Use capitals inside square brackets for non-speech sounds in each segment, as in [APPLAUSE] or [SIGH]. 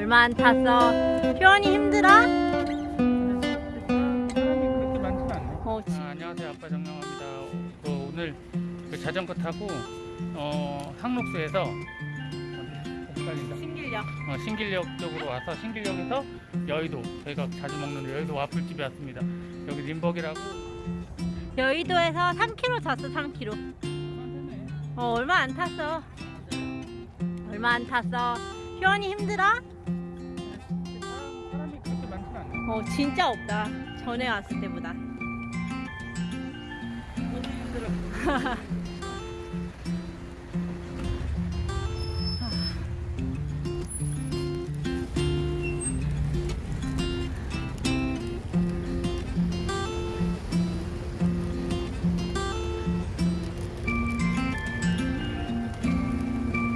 얼마 안 탔어? 효원이 힘들어? 어, 지- 아, 안녕하세요 아빠 정영합니다. 어, 오늘 그 자전거 타고 어, 항록수에서 헷갈린다. 신길역. 어, 신길역 쪽으로 와서 신길역에서 여의도 저희가 자주 먹는 여의도 와플집에 왔습니다. 여기 림버기라고 여의도에서 3km 잤어, 3km. 어, 얼마 안 탔어. 얼마 안 탔어. 효원이 힘들어? 사람이 그렇게 많지는 않네. 어, 진짜 없다. 전에 왔을 때보다.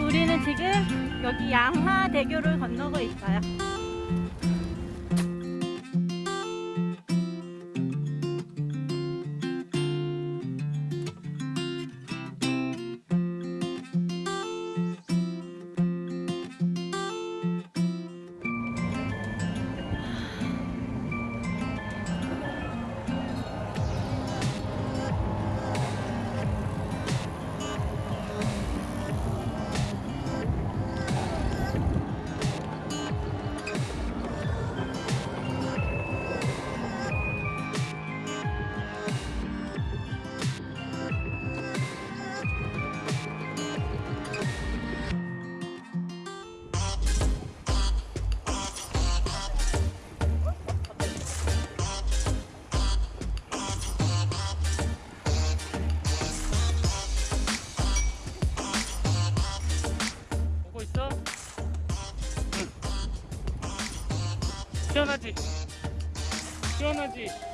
우리는 지금 여기 양화대교를 건너고 있어요. 시원하지? 시원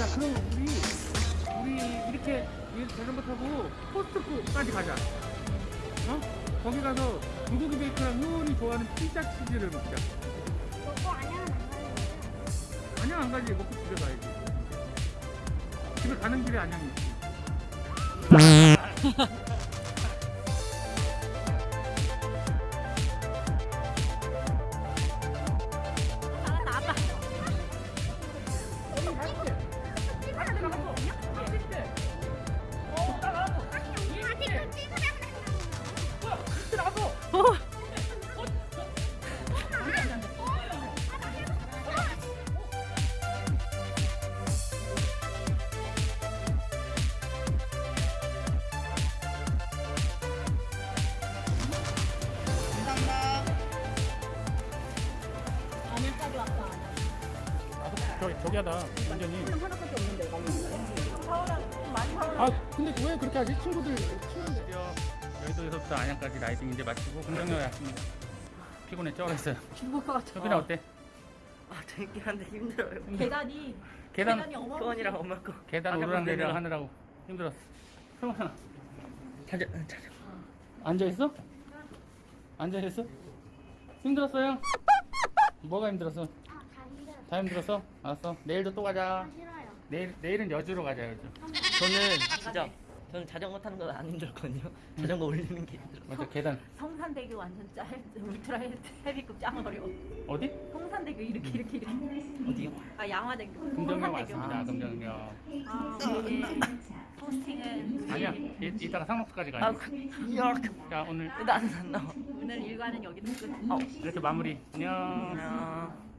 야 그럼 우리 우리 이렇게 이 자전거 타고 포스트코까지 가자. 어? 거기 가서 불고기 베이컨랑 효원이 좋아하는 피자 치즈를 먹자. 안녕 안 가지. 먹고 집에 가야지. 집에 가는 길에 안녕 있지 [LAUGHS] 저기 저기 하다 완전히 아 근데 왜 그렇게 하지 친구들 친구들 여의도에서부터 안양까지 라이딩 이제 마치고 금정역에 왔습니다 피곤해 쩔었어요 죽을 것 같아. 효빈아 어때? 아 재밌긴 한데 힘들어요. 계단이 계단 계단이. 효원이랑 엄마 거. 계단 오르락 내리락. 하느라고 힘들었어 성원아 자자 자자. 앉아 있어? 앉아 있어? 힘들었어요? 뭐가 힘들었어? 다 힘들었어? 알았어. 내일도 또 가자. 내일 내일은 여주로 가자 여주. 저는 진짜 저는 자전거 타는 건 안 힘들거든요. 자전거 올리는 게 힘들어. 맞아 계단 성산대교 완전 짤 울트라 헤비급 짱 어려워. 어디? 성산대교 이렇게 이렇게 이렇게. 어디요? 아 양화대교. 금정역. 왔습니다. 금정역. 아 우리의 포스팅은 아니야. 이, 이따가 상록수까지 아, 가야 돼. 그, 야, 자 오늘 나는 안 나와. 오늘 일과는 여기서 끝. 어, 이렇게 마무리. 안녕. 안녕.